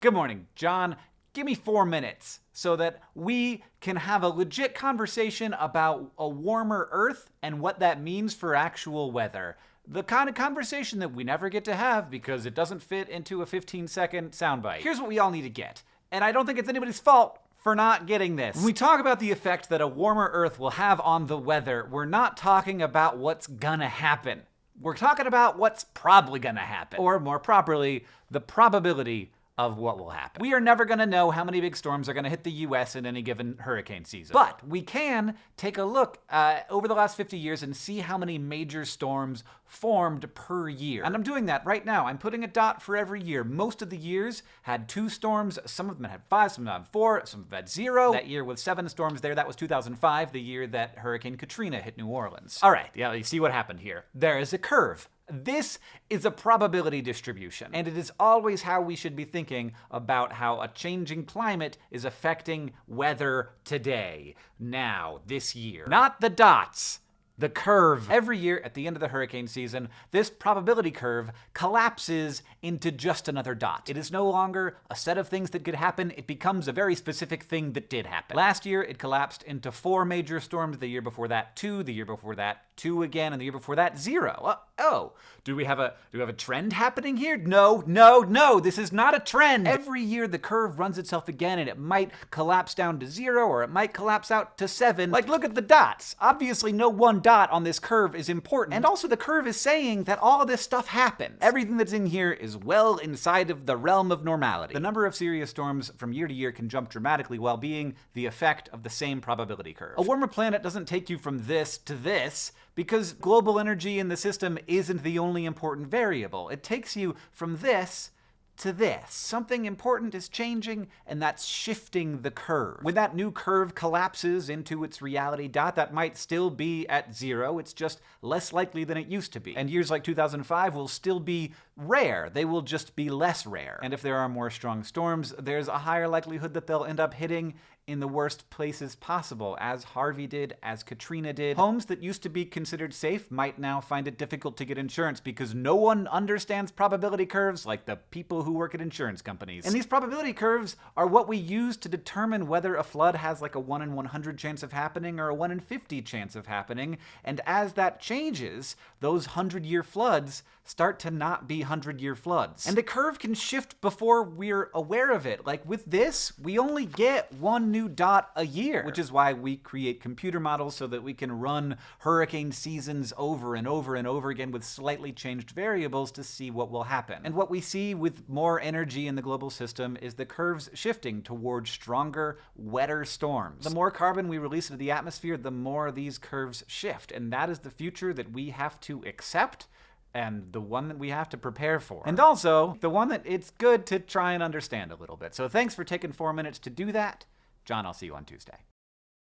Good morning, John. Give me four minutes so that we can have a legit conversation about a warmer Earth and what that means for actual weather. The kind of conversation that we never get to have because it doesn't fit into a 15 second soundbite. Here's what we all need to get, and I don't think it's anybody's fault for not getting this. When we talk about the effect that a warmer Earth will have on the weather, we're not talking about what's gonna happen. We're talking about what's probably gonna happen. Or more properly, the probability of what will happen. We are never going to know how many big storms are going to hit the US in any given hurricane season. But we can take a look uh, over the last 50 years and see how many major storms formed per year. And I'm doing that right now. I'm putting a dot for every year. Most of the years had two storms. Some of them had five, some of them had four, some of them had zero. That year with seven storms there, that was 2005, the year that Hurricane Katrina hit New Orleans. All right, yeah, you see what happened here. There is a curve this is a probability distribution, and it is always how we should be thinking about how a changing climate is affecting weather today, now, this year. Not the dots the curve. Every year at the end of the hurricane season, this probability curve collapses into just another dot. It is no longer a set of things that could happen, it becomes a very specific thing that did happen. Last year, it collapsed into four major storms, the year before that, two, the year before that, two again, and the year before that, zero. Oh, do we have a do we have a trend happening here? No, no, no, this is not a trend. Every year the curve runs itself again and it might collapse down to zero or it might collapse out to seven. Like look at the dots. Obviously no one dot on this curve is important. And also the curve is saying that all this stuff happens. Everything that's in here is well inside of the realm of normality. The number of serious storms from year to year can jump dramatically while being the effect of the same probability curve. A warmer planet doesn't take you from this to this because global energy in the system isn't the only important variable. It takes you from this to this. Something important is changing, and that's shifting the curve. When that new curve collapses into its reality dot, that might still be at zero. It's just less likely than it used to be. And years like 2005 will still be rare. They will just be less rare. And if there are more strong storms, there's a higher likelihood that they'll end up hitting in the worst places possible, as Harvey did, as Katrina did. Homes that used to be considered safe might now find it difficult to get insurance because no one understands probability curves like the people who work at insurance companies. And these probability curves are what we use to determine whether a flood has like a 1 in 100 chance of happening or a 1 in 50 chance of happening. And as that changes, those 100 year floods start to not be 100 year floods. And the curve can shift before we're aware of it. Like with this, we only get one new dot a year, which is why we create computer models so that we can run hurricane seasons over and over and over again with slightly changed variables to see what will happen. And what we see with more energy in the global system is the curves shifting towards stronger, wetter storms. The more carbon we release into the atmosphere, the more these curves shift. And that is the future that we have to accept and the one that we have to prepare for. And also, the one that it's good to try and understand a little bit. So thanks for taking four minutes to do that. John, I'll see you on Tuesday.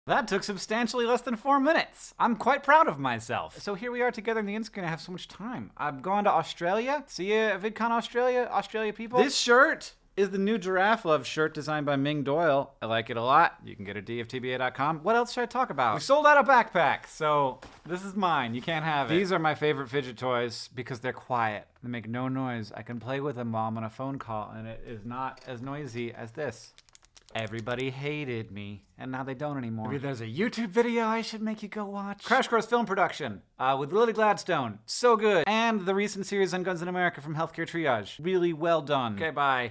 That took substantially less than four minutes. I'm quite proud of myself. So here we are together in the Instagram. I have so much time. I'm going to Australia. See you at VidCon Australia, Australia people. This shirt is the new Giraffe Love shirt designed by Ming Doyle. I like it a lot. You can get it at dftba.com. What else should I talk about? We sold out a backpack, so this is mine. You can't have it. These are my favorite fidget toys because they're quiet. They make no noise. I can play with them while I'm on a phone call, and it is not as noisy as this. Everybody hated me, and now they don't anymore. Maybe there's a YouTube video I should make you go watch. Crash Course Film Production uh, with Lily Gladstone. So good. And the recent series on Guns in America from Healthcare Triage. Really well done. Okay, bye.